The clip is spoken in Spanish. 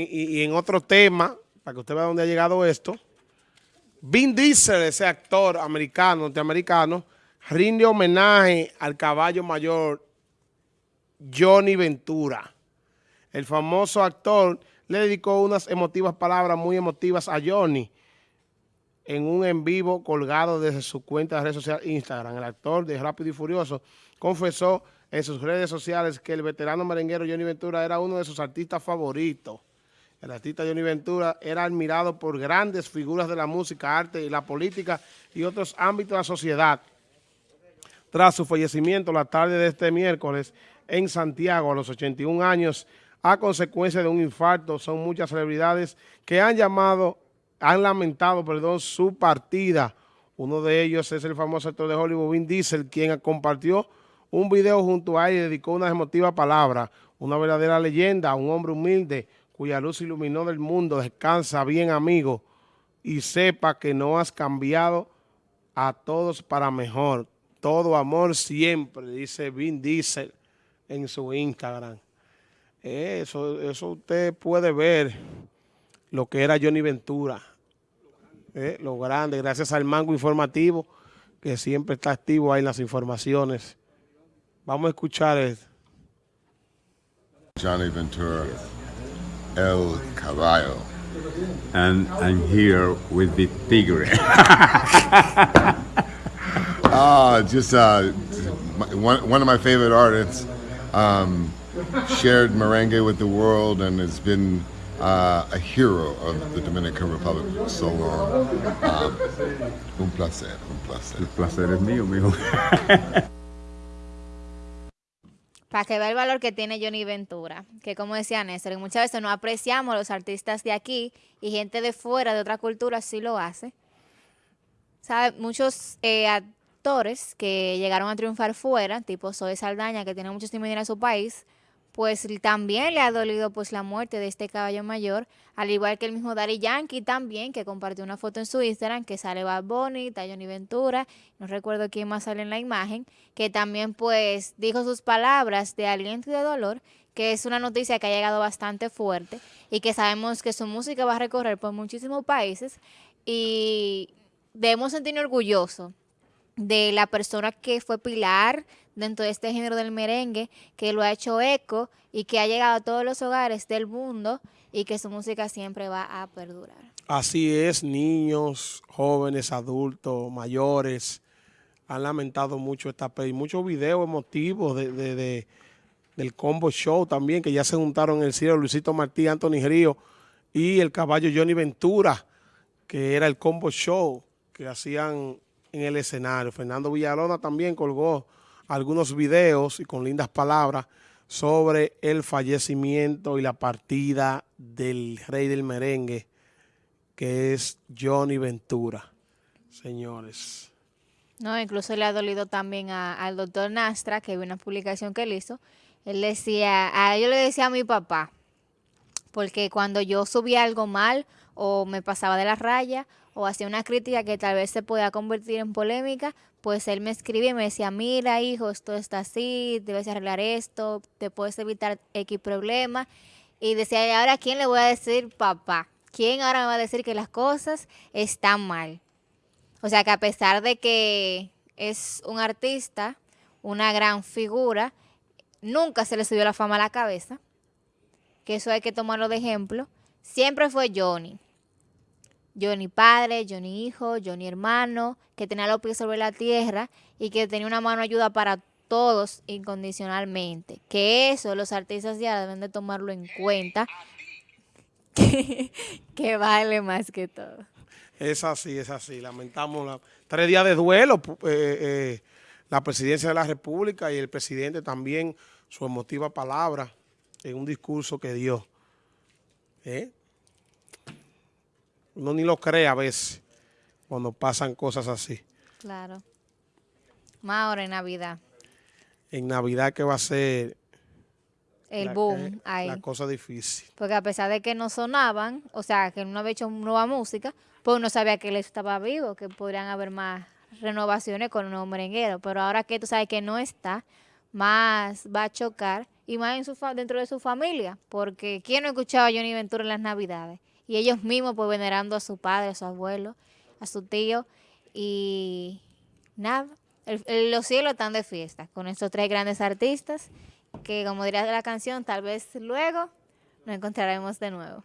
y, en otro tema, para que usted vea dónde ha llegado esto, Vin Diesel, ese actor americano, norteamericano, rinde homenaje al caballo mayor Johnny Ventura. El famoso actor le dedicó unas emotivas palabras muy emotivas a Johnny en un en vivo colgado desde su cuenta de red social Instagram. El actor de Rápido y Furioso confesó en sus redes sociales que el veterano merenguero Johnny Ventura era uno de sus artistas favoritos. El artista Johnny Ventura era admirado por grandes figuras de la música, arte y la política y otros ámbitos de la sociedad. Tras su fallecimiento la tarde de este miércoles en Santiago a los 81 años, a consecuencia de un infarto, son muchas celebridades que han llamado, han lamentado, perdón, su partida. Uno de ellos es el famoso actor de Hollywood, Vin Diesel, quien compartió un video junto a él y dedicó unas emotivas palabras. Una verdadera leyenda, un hombre humilde, cuya luz iluminó del mundo, descansa bien amigo y sepa que no has cambiado a todos para mejor. Todo amor siempre, dice Vin Diesel en su Instagram. Eso, eso usted puede ver lo que era Johnny Ventura, eh, lo grande, gracias al mango informativo que siempre está activo ahí en las informaciones. Vamos a escuchar esto. Johnny Ventura. El Caballo. And I'm here with the Tigre. ah, just uh, one, one of my favorite artists. Um, shared merengue with the world and has been uh, a hero of the Dominican Republic for so long. Um, un placer, un placer. El placer es mío, mijo. para que vea el valor que tiene Johnny Ventura, que como decía Néstor, muchas veces no apreciamos los artistas de aquí y gente de fuera, de otra cultura, sí lo hace. ¿Sabe? Muchos eh, actores que llegaron a triunfar fuera, tipo Zoe Saldaña, que tiene mucho estímulo en su país, pues también le ha dolido pues la muerte de este caballo mayor, al igual que el mismo Daddy Yankee también, que compartió una foto en su Instagram, que sale Bad Bunny, Johnny Ventura, no recuerdo quién más sale en la imagen, que también pues dijo sus palabras de aliento y de dolor, que es una noticia que ha llegado bastante fuerte y que sabemos que su música va a recorrer por muchísimos países y debemos sentirnos orgullosos de la persona que fue pilar dentro de este género del merengue, que lo ha hecho eco y que ha llegado a todos los hogares del mundo y que su música siempre va a perdurar. Así es, niños, jóvenes, adultos, mayores, han lamentado mucho esta y muchos videos emotivos de, del combo show también, que ya se juntaron en el cielo Luisito Martí, Anthony Río y el caballo Johnny Ventura, que era el combo show que hacían en el escenario. Fernando Villalona también colgó algunos videos y con lindas palabras sobre el fallecimiento y la partida del rey del merengue, que es Johnny Ventura. Señores. No, incluso le ha dolido también al doctor Nastra, que vi una publicación que él hizo. Él decía, a, yo le decía a mi papá, porque cuando yo subía algo mal o me pasaba de la raya o hacía una crítica que tal vez se podía convertir en polémica, pues él me escribía y me decía, mira hijo, esto está así, debes arreglar esto, te puedes evitar X problema. Y decía, ¿y ahora quién le voy a decir papá? ¿Quién ahora me va a decir que las cosas están mal? O sea que a pesar de que es un artista, una gran figura, nunca se le subió la fama a la cabeza, que eso hay que tomarlo de ejemplo, siempre fue Johnny. Johnny padre, Johnny hijo, Johnny hermano, que tenía los pies sobre la tierra y que tenía una mano ayuda para todos incondicionalmente. Que eso los artistas ya deben de tomarlo en cuenta, que, vale más que todo. Es así, es así. Lamentamos la, tres días de duelo, eh, eh, la presidencia de la República y el presidente también su emotiva palabra en un discurso que dio. ¿Eh? Uno ni lo cree a veces cuando pasan cosas así. Claro. Más ahora en Navidad. En Navidad que va a ser... El boom ahí. La cosa difícil. Porque a pesar de que no sonaban, o sea, que no había hecho nueva música, pues uno sabía que él estaba vivo, que podrían haber más renovaciones con un nuevo merenguero. Pero ahora que tú sabes que no está, más va a chocar y más en su fa- dentro de su familia, porque ¿quién no escuchaba a Johnny Ventura en las navidades? Y ellos mismos pues venerando a su padre, a su abuelo, a su tío y nada, el- el- los cielos están de fiesta con estos tres grandes artistas que como diría la canción, tal vez luego nos encontraremos de nuevo.